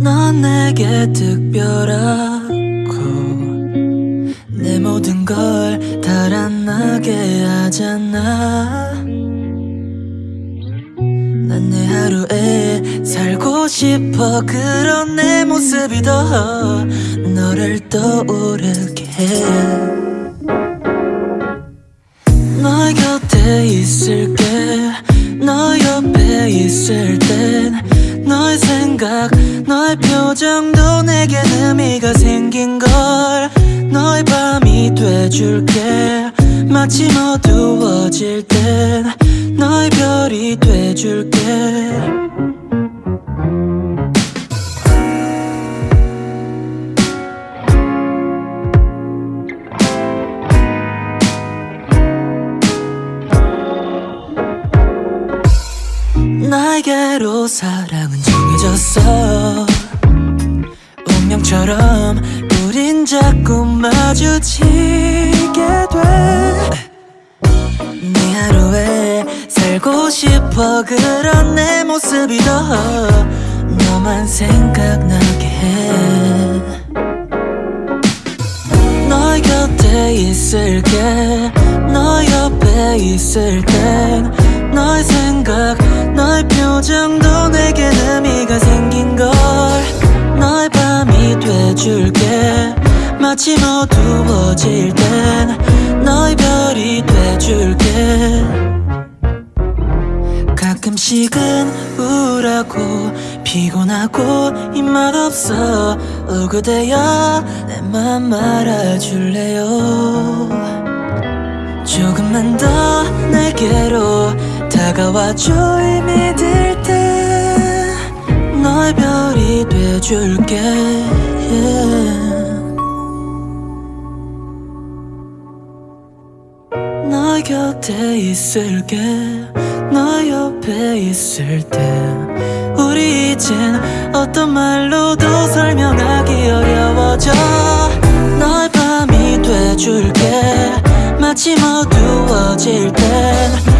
넌 내게 특별하고 내 모든 걸 달아나게 하잖아. 난 내 하루에 살고 싶어 그런 내 모습이 더 너를 떠오르게 해. 너의 곁에 있을게. 너 옆에 있을 땐 너의 생각 너의 표정도 내겐 의미가 생긴 걸 너의 밤이 돼줄게. 마치 어두워질 땐 너의 별이 돼줄게 나에게로 사랑은 정해졌어. 운명처럼 우린 자꾸 마주치게 돼. 네 하루에 살고 싶어 그런 내 모습이 더 너만 생각나게 해. 너의 곁에 있을게. 너 옆에 있을 땐 너의 생각 너의 표정도 내겐 의미가 생긴 걸 너의 밤이 돼줄게. 마치 어두워질 땐 너의 별이 돼줄게. 가끔씩은 우울하고 피곤하고 입맛 없어 오 그대여 내 맘 말아줄래요? 조금만 더 내게로 다가와줘 이 믿을 때 너의 별이 돼줄게. Yeah. 너 곁에 있을게. 너 옆에 있을 때 우리 이젠 어떤 말로도 설명하기 어려워져. 너의 밤이 돼줄게. 마치 어두워질 땐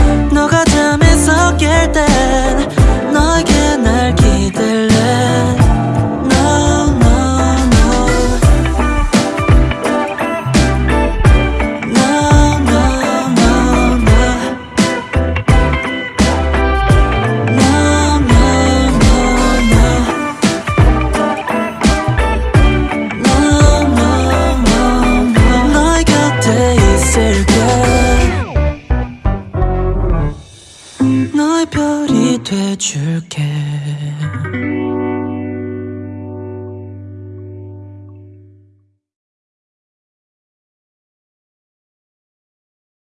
별이 돼줄게